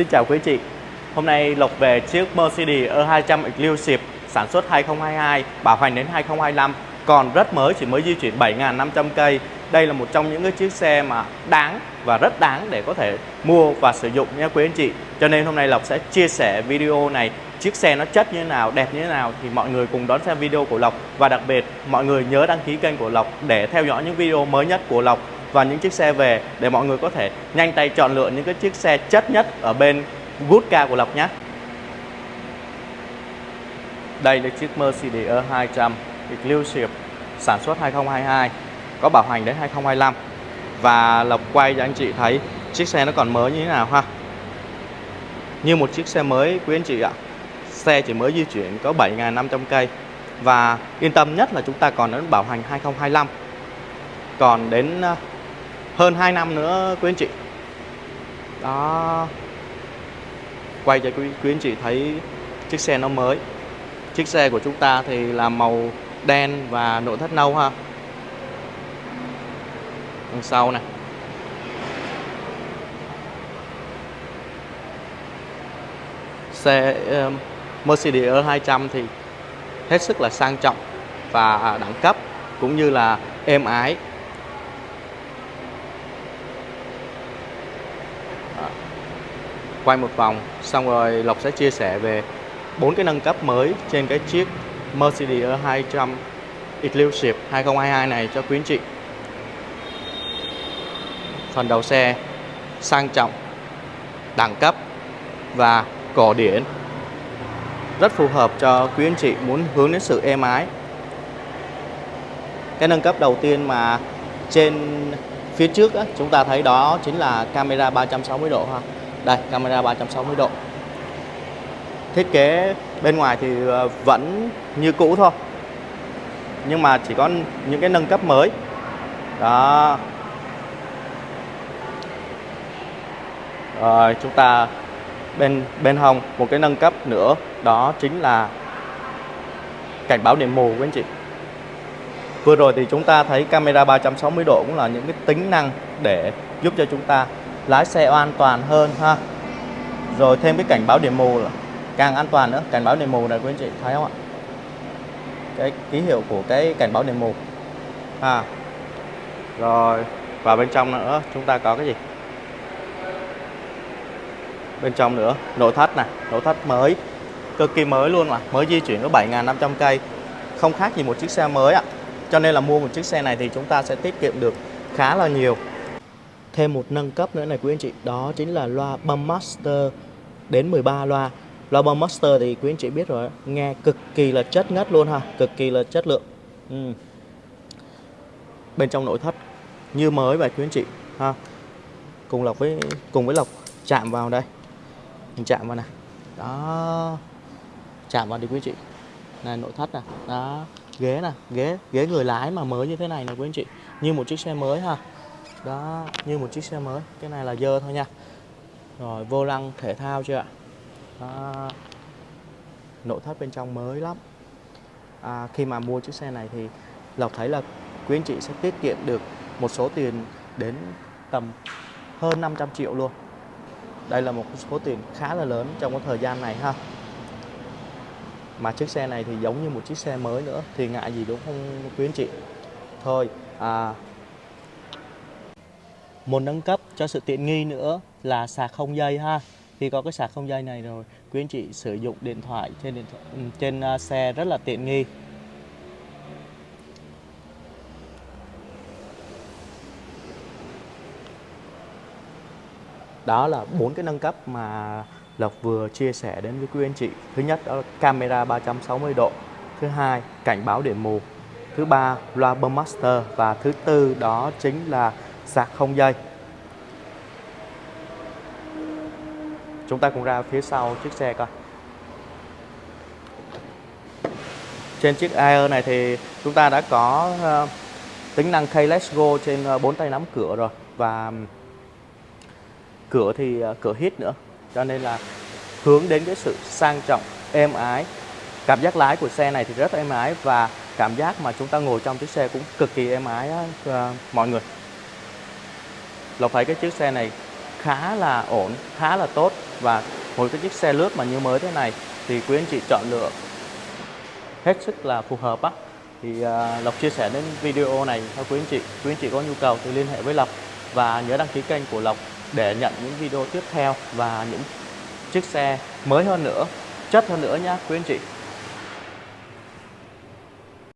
Xin chào quý chị. Hôm nay Lộc về chiếc Mercedes E200 Exclusive sản xuất 2022 bảo hành đến 2025 còn rất mới, chỉ mới di chuyển 7.500 cây. Đây là một trong những cái chiếc xe mà đáng và rất đáng để có thể mua và sử dụng nha quý anh chị. Cho nên hôm nay Lộc sẽ chia sẻ video này, chiếc xe nó chất như thế nào, đẹp như thế nào thì mọi người cùng đón xem video của Lộc. Và đặc biệt, mọi người nhớ đăng ký kênh của Lộc để theo dõi những video mới nhất của Lộc và những chiếc xe về để mọi người có thể nhanh tay chọn lựa những cái chiếc xe chất nhất ở bên Good Car của Lộc nhé. Đây là chiếc Mercedes E200 Exclusive sản xuất 2022 có bảo hành đến 2025 và Lộc quay cho anh chị thấy chiếc xe nó còn mới như thế nào ha. Như một chiếc xe mới, quý anh chị ạ. Xe chỉ mới di chuyển có 7.500 cây. Và yên tâm nhất là chúng ta còn đến bảo hành 2025 còn đến hơn 2 năm nữa quý anh chị. Đó. Quay cho quý, quý anh chị thấy chiếc xe nó mới. Chiếc xe của chúng ta thì là màu đen và nội thất nâu ha. Đằng sau này. Xe Mercedes E200 thì hết sức là sang trọng và đẳng cấp cũng như là êm ái. Quay một vòng xong rồi Lộc sẽ chia sẻ về bốn cái nâng cấp mới trên cái chiếc Mercedes E200 Exclusive 2022 này cho quý anh chị. Phần đầu xe sang trọng đẳng cấp và cổ điển. Rất phù hợp cho quý anh chị muốn hướng đến sự êm ái. Cái nâng cấp đầu tiên mà trên phía trước á, chúng ta thấy đó chính là camera 360 độ ha đây, camera 360 độ. Thiết kế bên ngoài thì ờ, vẫn như cũ thôi. Nhưng mà chỉ có những cái nâng cấp mới. Đó. Rồi chúng ta bên bên hông một cái nâng cấp nữa. Đó chính là cảnh báo điểm mù của anh chị. Vừa rồi thì chúng ta thấy camera 360 độ cũng là những cái tính năng để giúp cho chúng ta lái xe an toàn hơn, ha. Rồi thêm cái cảnh báo điểm mù là càng an toàn nữa, cảnh báo điểm mù này quý anh chị thấy không ạ? Cái ký hiệu của cái cảnh báo điểm mù. Ha. Rồi và bên trong nữa, chúng ta có cái gì? Bên trong nữa, nội thất này nội thất mới, cực kỳ mới luôn mà, mới di chuyển có 7.500 cây. Không khác gì một chiếc xe mới ạ. Cho nên là mua một chiếc xe này thì chúng ta sẽ tiết kiệm được khá là nhiều thêm một nâng cấp nữa này, quý anh chị. Đó chính là loa bấm master đến 13 loa. Loa bấm master thì quý anh chị biết rồi, nghe cực kỳ là chất ngất luôn ha, cực kỳ là chất lượng. Ừ. bên trong nội thất như mới vậy quý anh chị, ha. Cùng lọc với, cùng với lọc chạm vào đây. Mình chạm vào này đó. Chạm vào đi quý anh chị. Này, nội thất nè. Đó. Ghế nè. Ghế ghế người lái mà mới như thế này nè quý anh chị. Như một chiếc xe mới ha đó như một chiếc xe mới. Cái này là dơ thôi nha. Rồi vô lăng thể thao chưa ạ? Đó. nội thất bên trong mới lắm. À, khi mà mua chiếc xe này thì lộc thấy là quý anh chị sẽ tiết kiệm được một số tiền đến tầm hơn 500 triệu luôn. Đây là một số tiền khá là lớn trong cái thời gian này ha. Mà chiếc xe này thì giống như một chiếc xe mới nữa thì ngại gì đúng không quý anh chị? Thôi à, một nâng cấp cho sự tiện nghi nữa là sạc không dây ha. Khi có cái sạc không dây này rồi quý anh chị sử dụng điện thoại trên điện thoại, ừ, trên à, xe rất là tiện nghi. Đó là bốn cái nâng cấp mà Lộc vừa chia sẻ đến với quý anh chị. Thứ nhất đó là camera 360 độ thứ hai cảnh báo điểm mù thứ ba loa bơm master và thứ tư đó chính là sạc không dây. Chúng ta cùng ra phía sau chiếc xe coi. Trên chiếc Air này thì chúng ta đã có uh, tính năng keyless go trên uh, bốn tay nắm cửa rồi. Và cửa thì uh, cửa hít nữa. Cho nên là hướng đến cái sự sang trọng êm ái. Cảm giác lái của xe này thì rất êm ái và cảm giác mà chúng ta ngồi trong chiếc xe cũng cực kỳ êm ái á, mọi người. Lộc thấy cái chiếc xe này khá là ổn, khá là tốt. Và một cái chiếc xe lướt mà như mới thế này thì quý anh chị chọn lựa hết sức là phù hợp á. Thì uh, Lộc chia sẻ đến video này cho quý anh chị quý anh chị có nhu cầu thì liên hệ với Lộc. Và nhớ đăng ký kênh của Lộc để nhận những video tiếp theo và những chiếc xe mới hơn nữa chất hơn nữa nhé quý anh chị.